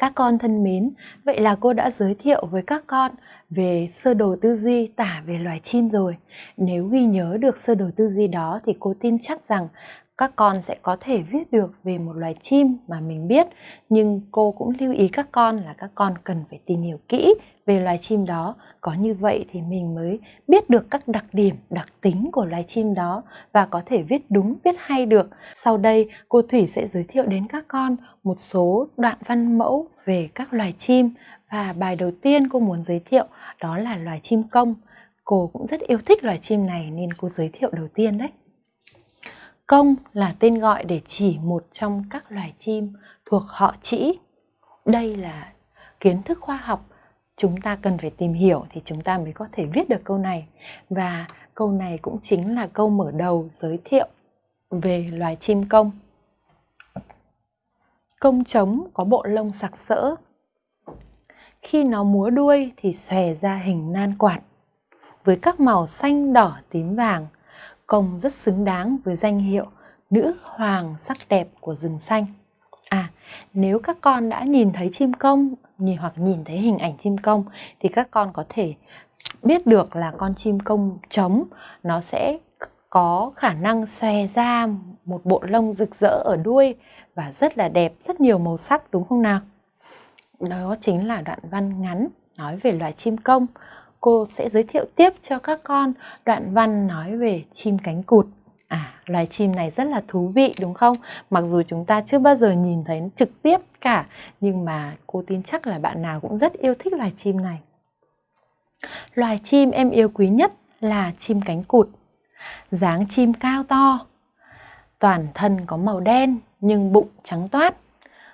Các con thân mến, vậy là cô đã giới thiệu với các con về sơ đồ tư duy tả về loài chim rồi. Nếu ghi nhớ được sơ đồ tư duy đó thì cô tin chắc rằng các con sẽ có thể viết được về một loài chim mà mình biết, nhưng cô cũng lưu ý các con là các con cần phải tìm hiểu kỹ về loài chim đó. Có như vậy thì mình mới biết được các đặc điểm, đặc tính của loài chim đó và có thể viết đúng, viết hay được. Sau đây, cô thủy sẽ giới thiệu đến các con một số đoạn văn mẫu về các loài chim và bài đầu tiên cô muốn giới thiệu đó là loài chim công. Cô cũng rất yêu thích loài chim này nên cô giới thiệu đầu tiên đấy. Công là tên gọi để chỉ một trong các loài chim thuộc họ trĩ. Đây là kiến thức khoa học chúng ta cần phải tìm hiểu thì chúng ta mới có thể viết được câu này. Và câu này cũng chính là câu mở đầu giới thiệu về loài chim công. Công trống có bộ lông sặc sỡ. Khi nó múa đuôi thì xòe ra hình nan quạt với các màu xanh, đỏ, tím, vàng – công rất xứng đáng với danh hiệu nữ hoàng sắc đẹp của rừng xanh. À, nếu các con đã nhìn thấy chim công nhìn hoặc nhìn thấy hình ảnh chim công thì các con có thể biết được là con chim công trống nó sẽ có khả năng xòe ra một bộ lông rực rỡ ở đuôi và rất là đẹp, rất nhiều màu sắc đúng không nào? Đó chính là đoạn văn ngắn nói về loài chim công cô sẽ giới thiệu tiếp cho các con đoạn văn nói về chim cánh cụt. À, loài chim này rất là thú vị đúng không? Mặc dù chúng ta chưa bao giờ nhìn thấy trực tiếp cả, nhưng mà cô tin chắc là bạn nào cũng rất yêu thích loài chim này. Loài chim em yêu quý nhất là chim cánh cụt. dáng chim cao to, toàn thân có màu đen nhưng bụng trắng toát